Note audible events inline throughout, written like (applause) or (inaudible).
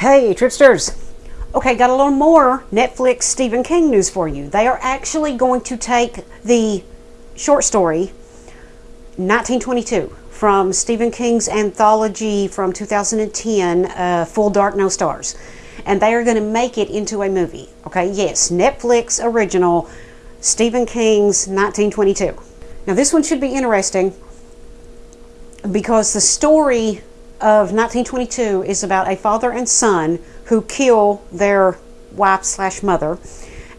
Hey, Tripsters! Okay, got a little more Netflix Stephen King news for you. They are actually going to take the short story 1922 from Stephen King's anthology from 2010, uh, Full Dark No Stars. And they are going to make it into a movie. Okay, yes, Netflix original Stephen King's 1922. Now, this one should be interesting because the story of 1922 is about a father and son who kill their wife slash mother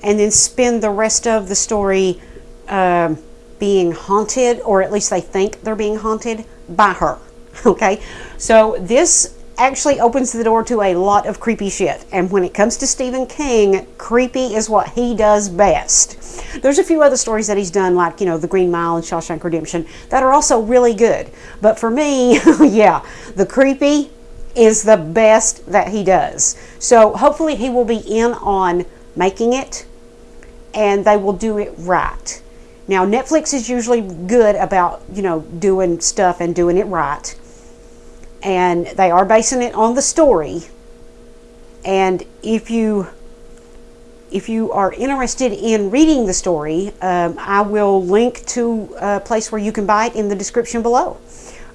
and then spend the rest of the story uh, being haunted, or at least they think they're being haunted by her. (laughs) Okay, so this actually opens the door to a lot of creepy shit. And when it comes to Stephen King, creepy is what he does best. There's a few other stories that he's done, like, you know, The Green Mile and Shawshank Redemption, that are also really good. But for me, (laughs) yeah, the creepy is the best that he does. So hopefully he will be in on making it and they will do it right. Now, Netflix is usually good about, you know, doing stuff and doing it right and they are basing it on the story. And if you if you are interested in reading the story, um, I will link to a place where you can buy it in the description below.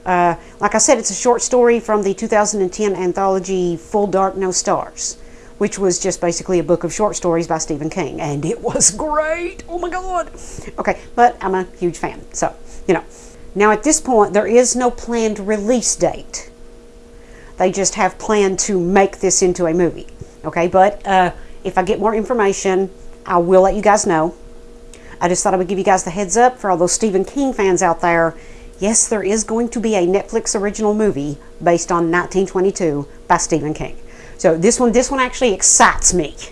Uh, like I said, it's a short story from the 2010 anthology Full Dark No Stars, which was just basically a book of short stories by Stephen King, and it was (laughs) great. Oh my God. Okay, but I'm a huge fan, so you know. Now at this point, there is no planned release date. They just have planned to make this into a movie. Okay, but uh, if I get more information, I will let you guys know. I just thought I would give you guys the heads up for all those Stephen King fans out there. Yes, there is going to be a Netflix original movie based on 1922 by Stephen King. So this one, this one actually excites me. (laughs)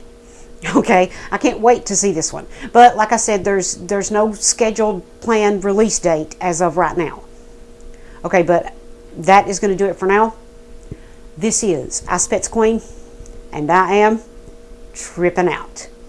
Okay, I can't wait to see this one. But like I said, there's there's no scheduled planned release date as of right now. Okay, but that is going to do it for now. This is Pets Queen, and I am tripping out.